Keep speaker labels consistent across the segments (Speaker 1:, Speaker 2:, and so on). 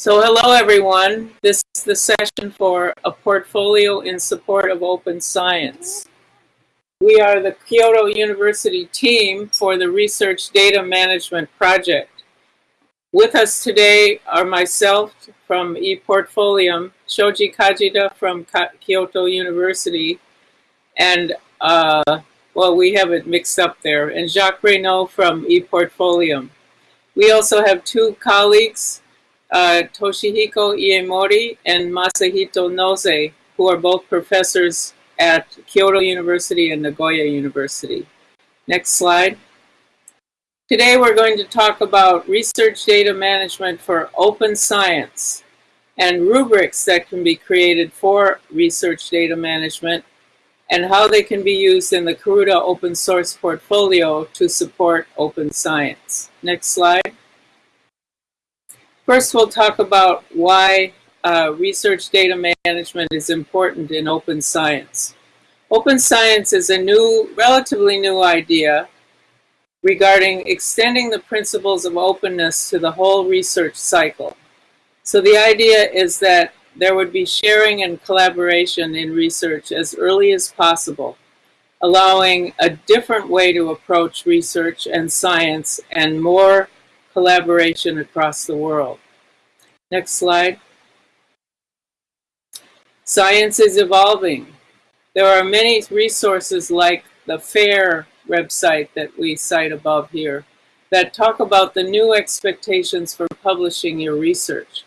Speaker 1: So hello everyone. This is the session for a portfolio in support of open science. We are the Kyoto University team for the Research Data Management Project. With us today are myself from ePortfolium, Shoji Kajita from Kyoto University, and uh, well, we have it mixed up there, and Jacques Raynauld from ePortfolium. We also have two colleagues, uh, Toshihiko Iyemori and Masahito Nose, who are both professors at Kyoto University and Nagoya University. Next slide. Today we're going to talk about research data management for open science and rubrics that can be created for research data management and how they can be used in the Karuta open source portfolio to support open science. Next slide. First, we'll talk about why uh, research data management is important in open science. Open science is a new, relatively new idea regarding extending the principles of openness to the whole research cycle. So the idea is that there would be sharing and collaboration in research as early as possible, allowing a different way to approach research and science and more collaboration across the world. Next slide. Science is evolving. There are many resources like the FAIR website that we cite above here that talk about the new expectations for publishing your research.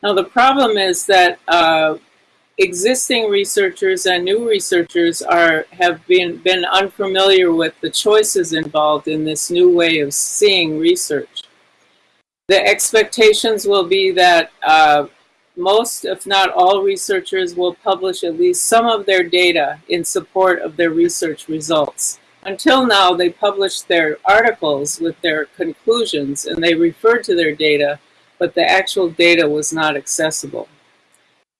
Speaker 1: Now the problem is that uh, existing researchers and new researchers are have been, been unfamiliar with the choices involved in this new way of seeing research. The expectations will be that uh, most, if not all, researchers will publish at least some of their data in support of their research results. Until now, they published their articles with their conclusions and they referred to their data but the actual data was not accessible.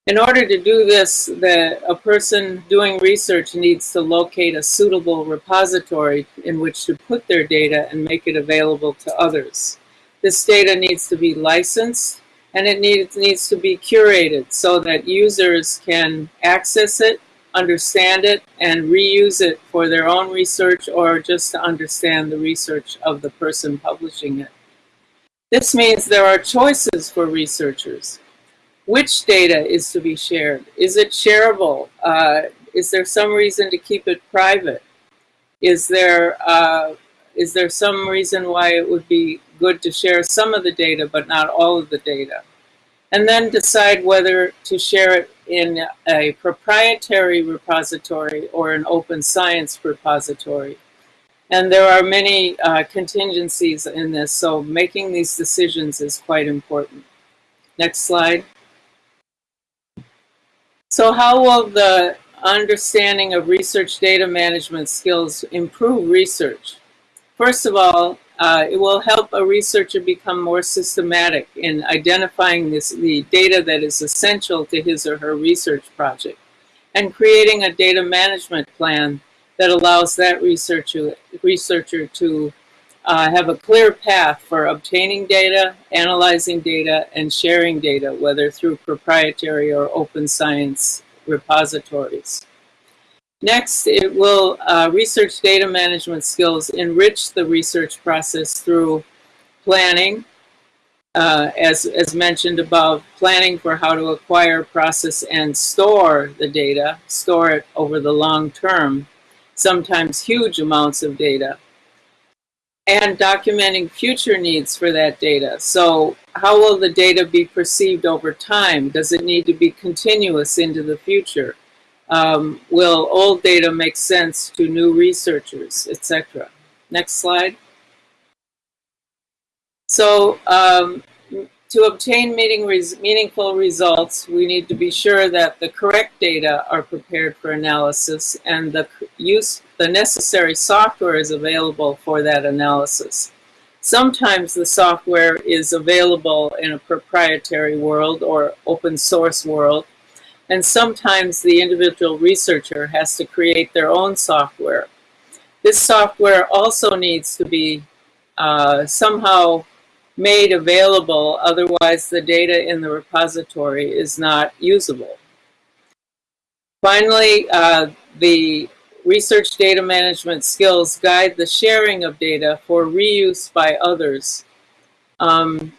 Speaker 1: In order to do this, the, a person doing research needs to locate a suitable repository in which to put their data and make it available to others. This data needs to be licensed and it needs, needs to be curated so that users can access it, understand it, and reuse it for their own research or just to understand the research of the person publishing it. This means there are choices for researchers. Which data is to be shared? Is it shareable? Uh, is there some reason to keep it private? Is there, uh, is there some reason why it would be good to share some of the data but not all of the data? And then decide whether to share it in a proprietary repository or an open science repository. And there are many uh, contingencies in this, so making these decisions is quite important. Next slide. So how will the understanding of research data management skills improve research? First of all, uh, it will help a researcher become more systematic in identifying this, the data that is essential to his or her research project and creating a data management plan that allows that researcher, researcher to uh, have a clear path for obtaining data, analyzing data, and sharing data, whether through proprietary or open science repositories. Next, it will uh, research data management skills enrich the research process through planning, uh, as, as mentioned above, planning for how to acquire, process, and store the data, store it over the long term, sometimes huge amounts of data, and documenting future needs for that data. So how will the data be perceived over time? Does it need to be continuous into the future? Um, will old data make sense to new researchers, etc.? Next slide. So um, to obtain res meaningful results, we need to be sure that the correct data are prepared for analysis and the use the necessary software is available for that analysis. Sometimes the software is available in a proprietary world or open source world, and sometimes the individual researcher has to create their own software. This software also needs to be uh, somehow made available, otherwise the data in the repository is not usable. Finally, uh, the research data management skills guide the sharing of data for reuse by others. Um,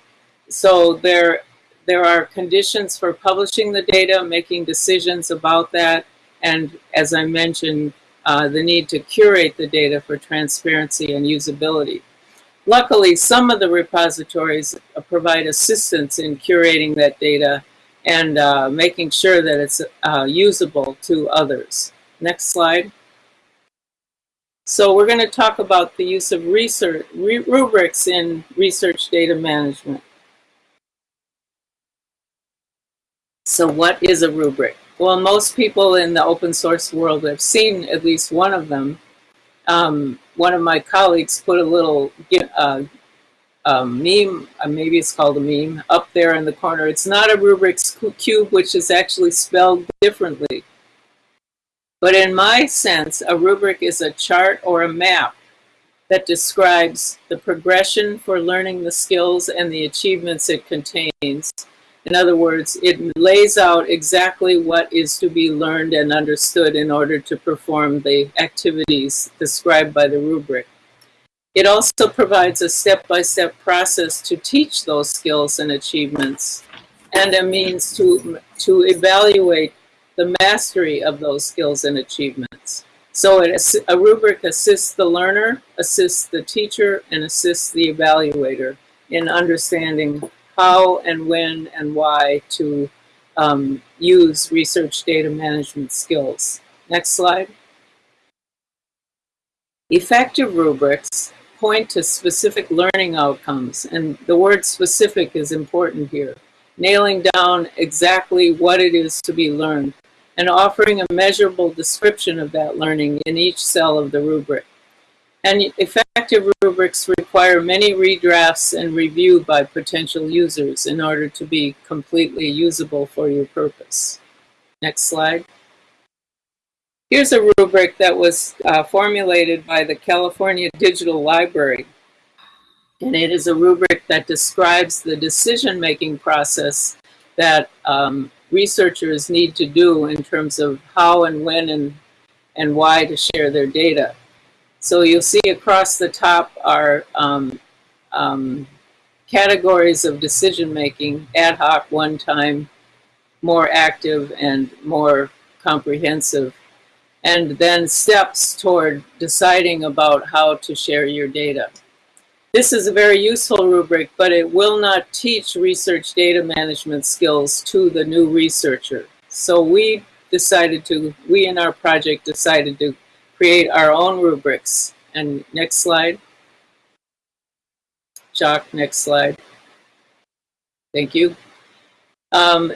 Speaker 1: so there, there are conditions for publishing the data, making decisions about that, and as I mentioned, uh, the need to curate the data for transparency and usability. Luckily, some of the repositories provide assistance in curating that data and uh, making sure that it's uh, usable to others. Next slide. So we're going to talk about the use of research rubrics in research data management. So what is a rubric? Well, most people in the open source world have seen at least one of them. Um, one of my colleagues put a little uh, um, meme, uh, maybe it's called a meme, up there in the corner. It's not a Rubik's Cube, which is actually spelled differently. But in my sense, a rubric is a chart or a map that describes the progression for learning the skills and the achievements it contains. In other words, it lays out exactly what is to be learned and understood in order to perform the activities described by the rubric. It also provides a step-by-step -step process to teach those skills and achievements and a means to, to evaluate the mastery of those skills and achievements. So it, a rubric assists the learner, assists the teacher, and assists the evaluator in understanding how and when and why to um, use research data management skills. Next slide. Effective rubrics point to specific learning outcomes. And the word specific is important here. Nailing down exactly what it is to be learned and offering a measurable description of that learning in each cell of the rubric. And effective rubrics require many redrafts and review by potential users in order to be completely usable for your purpose. Next slide. Here's a rubric that was uh, formulated by the California Digital Library. And it is a rubric that describes the decision-making process that um, researchers need to do in terms of how and when and, and why to share their data. So you'll see across the top are um, um, categories of decision-making, ad hoc, one-time, more active, and more comprehensive and then steps toward deciding about how to share your data. This is a very useful rubric, but it will not teach research data management skills to the new researcher. So we decided to, we in our project decided to create our own rubrics. And next slide. Jacques, next slide. Thank you. Um,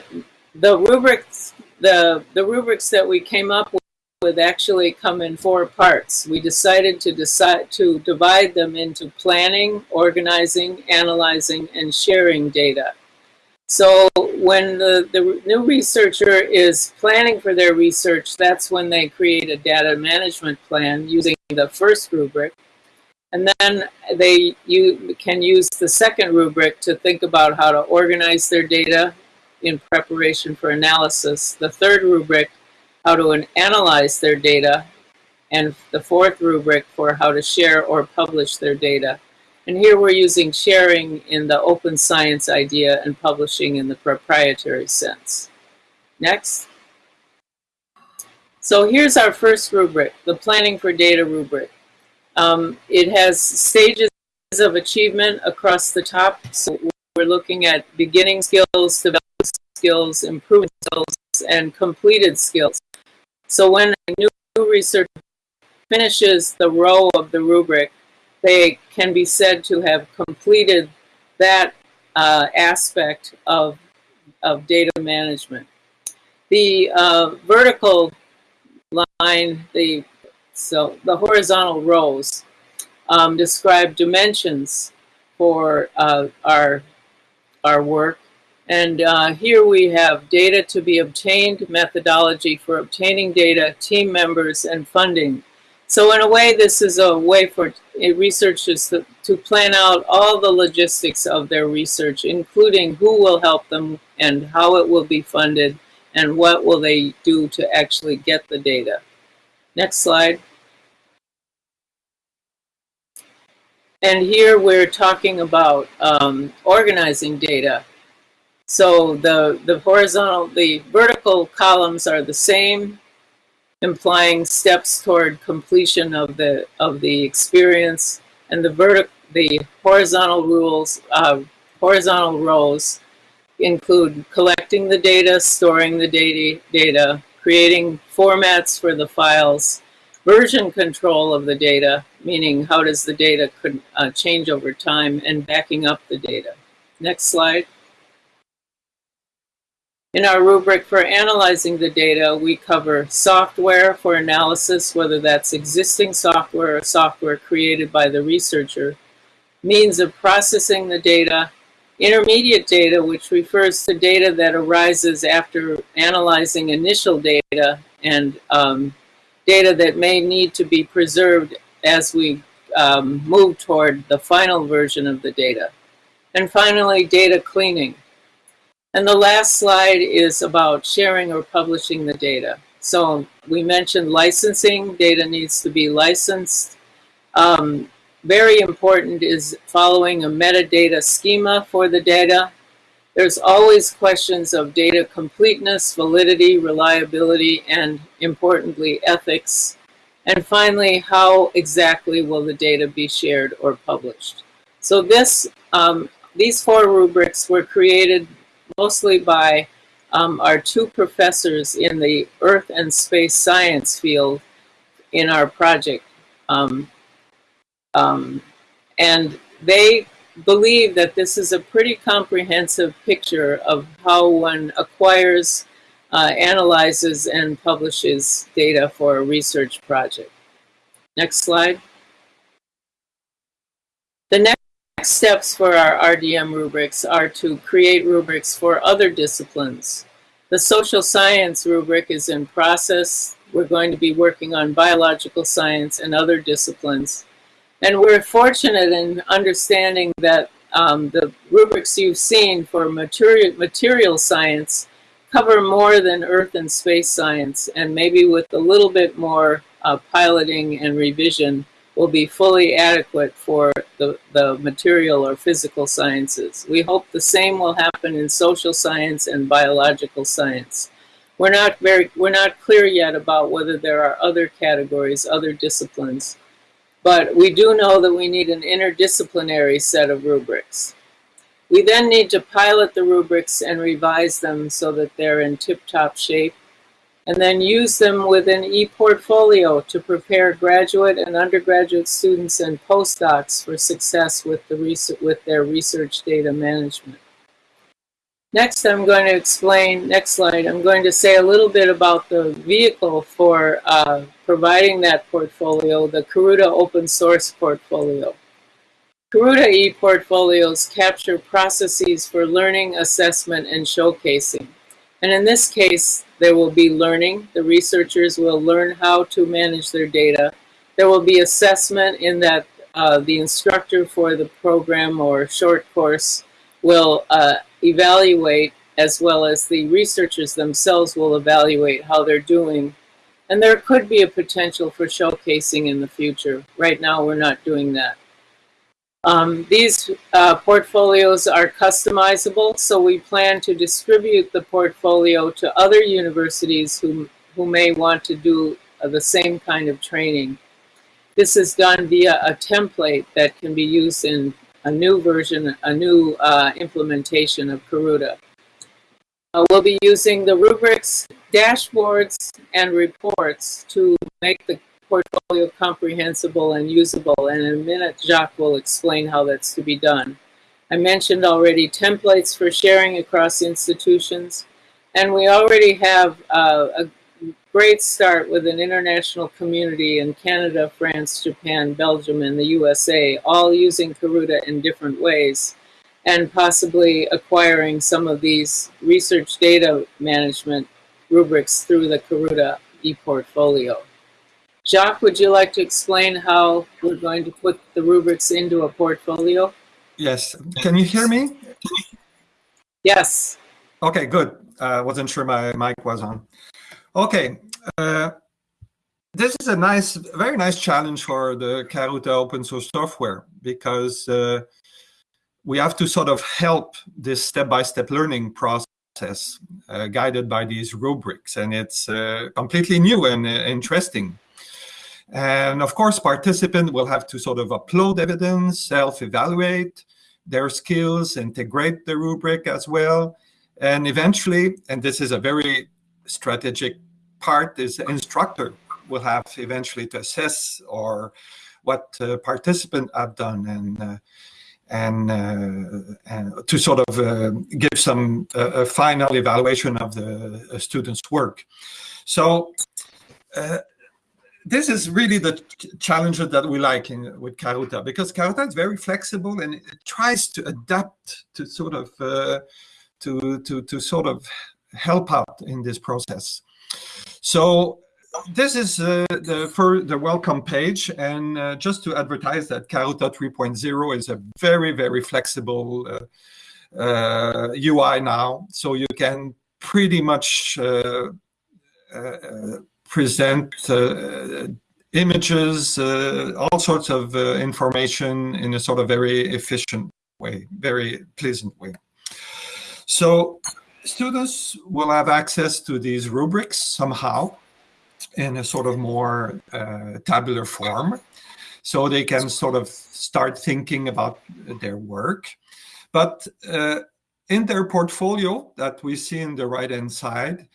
Speaker 1: the rubrics, the, the rubrics that we came up with would actually come in four parts. We decided to decide to divide them into planning, organizing, analyzing, and sharing data. So when the, the new researcher is planning for their research, that's when they create a data management plan using the first rubric. And then they you can use the second rubric to think about how to organize their data in preparation for analysis. The third rubric how to analyze their data, and the fourth rubric for how to share or publish their data. And here we're using sharing in the open science idea and publishing in the proprietary sense. Next. So here's our first rubric, the Planning for Data rubric. Um, it has stages of achievement across the top. So we're looking at beginning skills, development skills, improvement skills, and completed skills. So when a new researcher finishes the row of the rubric, they can be said to have completed that uh, aspect of, of data management. The uh, vertical line, the, so the horizontal rows um, describe dimensions for uh, our, our work and uh, here we have data to be obtained, methodology for obtaining data, team members, and funding. So in a way, this is a way for researchers to, to plan out all the logistics of their research, including who will help them and how it will be funded and what will they do to actually get the data. Next slide. And here we're talking about um, organizing data. So the, the horizontal, the vertical columns are the same, implying steps toward completion of the, of the experience. And the, vertic the horizontal rules, uh, horizontal rows include collecting the data, storing the data, data, creating formats for the files, version control of the data, meaning how does the data could, uh, change over time, and backing up the data. Next slide. In our rubric for analyzing the data, we cover software for analysis, whether that's existing software or software created by the researcher, means of processing the data, intermediate data, which refers to data that arises after analyzing initial data and um, data that may need to be preserved as we um, move toward the final version of the data. And finally, data cleaning. And the last slide is about sharing or publishing the data. So we mentioned licensing. Data needs to be licensed. Um, very important is following a metadata schema for the data. There's always questions of data completeness, validity, reliability, and importantly, ethics. And finally, how exactly will the data be shared or published? So this, um, these four rubrics were created mostly by um, our two professors in the Earth and Space Science field in our project. Um, um, and they believe that this is a pretty comprehensive picture of how one acquires, uh, analyzes, and publishes data for a research project. Next slide. The next steps for our RDM rubrics are to create rubrics for other disciplines. The social science rubric is in process. We're going to be working on biological science and other disciplines. And we're fortunate in understanding that um, the rubrics you've seen for material, material science cover more than earth and space science, and maybe with a little bit more uh, piloting and revision will be fully adequate for the, the material or physical sciences. We hope the same will happen in social science and biological science. We're not very, we're not clear yet about whether there are other categories, other disciplines but we do know that we need an interdisciplinary set of rubrics. We then need to pilot the rubrics and revise them so that they're in tip-top shape, and then use them within ePortfolio to prepare graduate and undergraduate students and postdocs for success with, the with their research data management. Next, I'm going to explain, next slide, I'm going to say a little bit about the vehicle for uh, providing that portfolio, the Karuta open source portfolio. Karuta e-portfolios capture processes for learning, assessment, and showcasing. And in this case, there will be learning. The researchers will learn how to manage their data. There will be assessment in that uh, the instructor for the program or short course will uh, evaluate as well as the researchers themselves will evaluate how they're doing. And there could be a potential for showcasing in the future. Right now, we're not doing that. Um, these uh, portfolios are customizable, so we plan to distribute the portfolio to other universities who, who may want to do uh, the same kind of training. This is done via a template that can be used in a new version, a new uh, implementation of Karuta. Uh, we'll be using the rubrics, dashboards, and reports to make the portfolio comprehensible and usable. And in a minute, Jacques will explain how that's to be done. I mentioned already templates for sharing across institutions. And we already have uh, a great start with an international community in Canada, France, Japan, Belgium, and the USA, all using Karuta in different ways, and possibly acquiring some of these research data management rubrics through the Karuta ePortfolio. Jacques, would you like to explain how we're going to put the rubrics into a portfolio?
Speaker 2: Yes. Can you hear me?
Speaker 1: Yes.
Speaker 2: Okay, good. I uh, wasn't sure my mic was on. Okay. Uh, this is a nice, very nice challenge for the Karuta open source software because uh, we have to sort of help this step-by-step -step learning process uh, guided by these rubrics. And it's uh, completely new and uh, interesting. And of course, participants will have to sort of upload evidence, self-evaluate their skills, integrate the rubric as well. And eventually, and this is a very strategic part, is the instructor will have eventually to assess or what uh, participants have done and uh, and, uh, and, to sort of uh, give some uh, a final evaluation of the uh, student's work. So this is really the challenge that we like in, with Karuta because Karuta is very flexible and it tries to adapt to sort of uh, to to to sort of help out in this process. So this is uh, the for the welcome page and uh, just to advertise that Karuta 3.0 is a very very flexible UI uh, uh, now so you can pretty much uh, present uh, images, uh, all sorts of uh, information in a sort of very efficient way, very pleasant way. So students will have access to these rubrics somehow in a sort of more uh, tabular form. So they can sort of start thinking about their work. But uh, in their portfolio that we see in the right-hand side,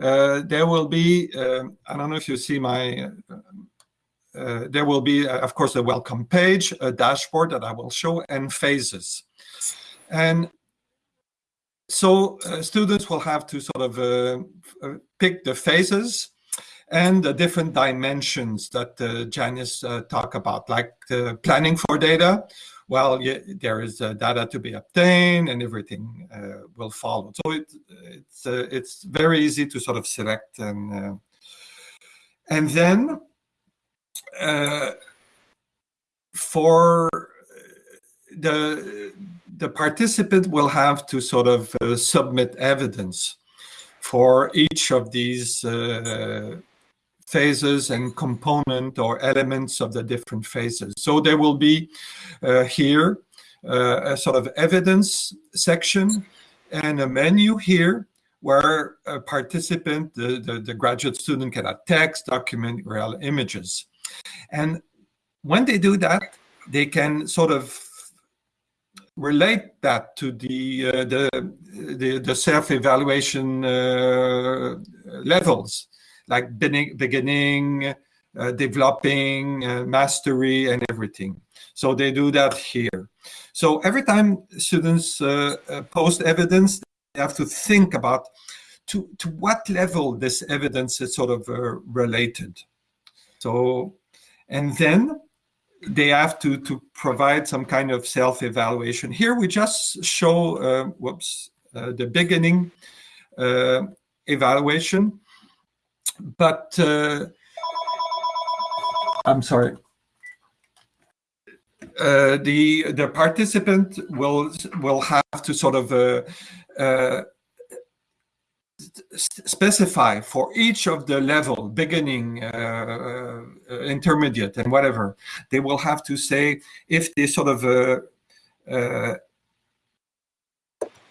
Speaker 2: there will be, uh, I don't know if you see my, uh, there will be, of course, a welcome page, a dashboard that I will show, and phases. And so uh, students will have to sort of uh, pick the phases and the different dimensions that uh, Janice uh, talked about, like planning for data, well, yeah, there is uh, data to be obtained and everything uh, will follow. So it, it's uh, it's very easy to sort of select and uh, and then uh, for the the participant will have to sort of uh, submit evidence for each of these phases and component or elements of the different phases. So there will be uh, here uh, a sort of evidence section and a menu here where a participant, the, the, the graduate student can add text, document, real images. And when they do that, they can sort of relate that to the uh, the, the, the self-evaluation uh, levels like beginning, uh, developing, uh, mastery, and everything. So they do that here. So every time students uh, uh post evidence, they have to think about to, to what level this evidence is sort of uh, related. So, and then they have to, to provide some kind of self-evaluation. Here we just show, uh, whoops, the beginning evaluation but uh, I'm sorry. Uh, the the participant will will have to sort of uh, uh, specify for each of the level, beginning, uh, uh, intermediate, and whatever. They will have to say if they sort of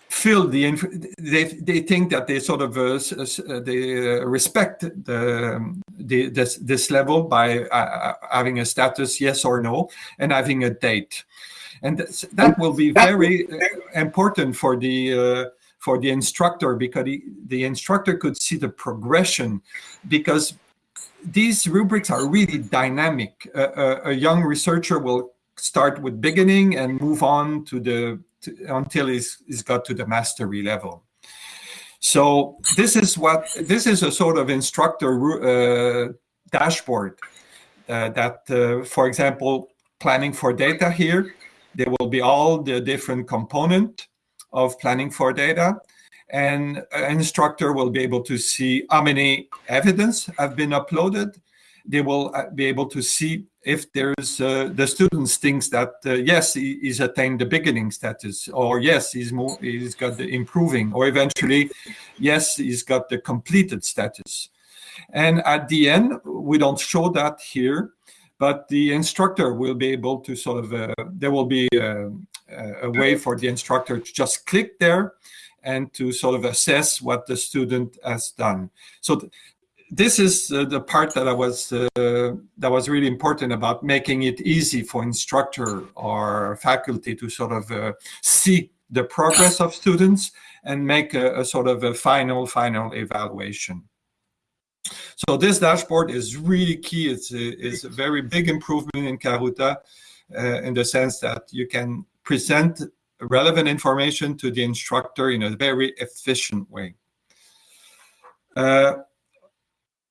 Speaker 2: feel the they they think that they sort of uh, uh they uh, respect the, the this this level by uh, uh, having a status yes or no and having a date. And that will be very important for the uh, for the instructor because he, the instructor could see the progression because these rubrics are really dynamic. A young researcher will start with beginning and move on to the to, until he's, he's got to the mastery level. So this is what this is a sort of instructor uh, dashboard uh, that, uh, for example, planning for data here, there will be all the different component of planning for data and an instructor will be able to see how many evidence have been uploaded they will uh, be able to see if there's uh, the students thinks that uh, yes he, he's attained the beginning status or yes he's more he's got the improving or eventually yes he's got the completed status. And at the end we don't show that here but the instructor will be able to sort of uh, there will be uh, a way for the instructor to just click there and to sort of assess what the student has done. So th this is uh, the part that I was uh, that was really important about making it easy for instructor or faculty to sort of uh, see the progress of students and make a, a, sort of a final final evaluation. So this dashboard is really key. It's a, it's a very big improvement in Karuta uh, in the sense that you can present relevant information to the instructor in a very efficient way. Uh,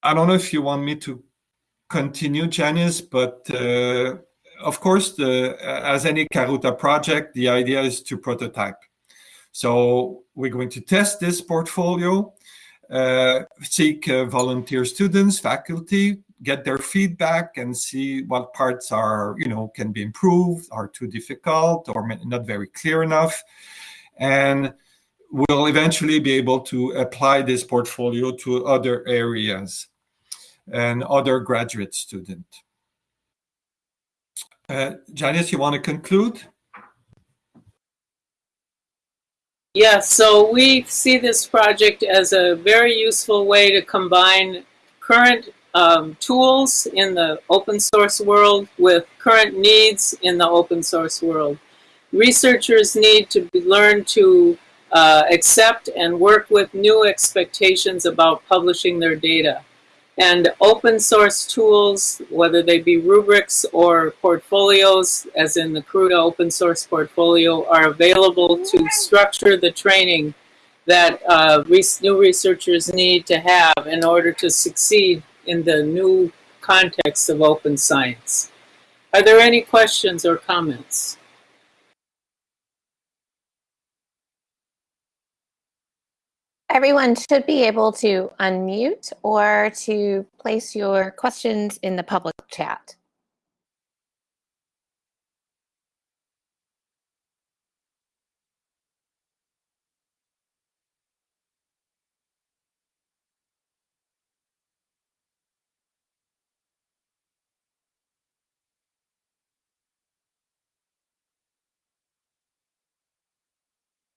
Speaker 2: I don't know if you want me to continue, Janice, but uh, of course, the, as any Karuta project, the idea is to prototype. So we're going to test this portfolio, uh, seek uh, volunteer students, faculty, get their feedback and see what parts are, you know, can be improved, are too difficult or not very clear enough. And we'll eventually be able to apply this portfolio to other areas and other graduate students. Uh, Janice, you want to conclude?
Speaker 1: Yes, so we see this project as a very useful way to combine current um, tools in the open source world with current needs in the open source world. Researchers need to learn to uh, accept and work with new expectations about publishing their data. And open source tools, whether they be rubrics or portfolios, as in the Karuta open source portfolio, are available to structure the training that uh, new researchers need to have in order to succeed in the new context of open science. Are there any questions or comments?
Speaker 3: Everyone should be able to unmute or to place your questions in the public chat.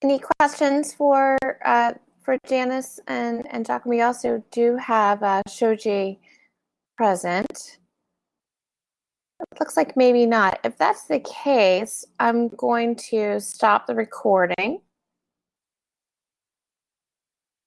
Speaker 3: Any questions for uh, for Janice and, and Jacques, we also do have uh, Shoji present. It looks like maybe not. If that's the case, I'm going to stop the recording.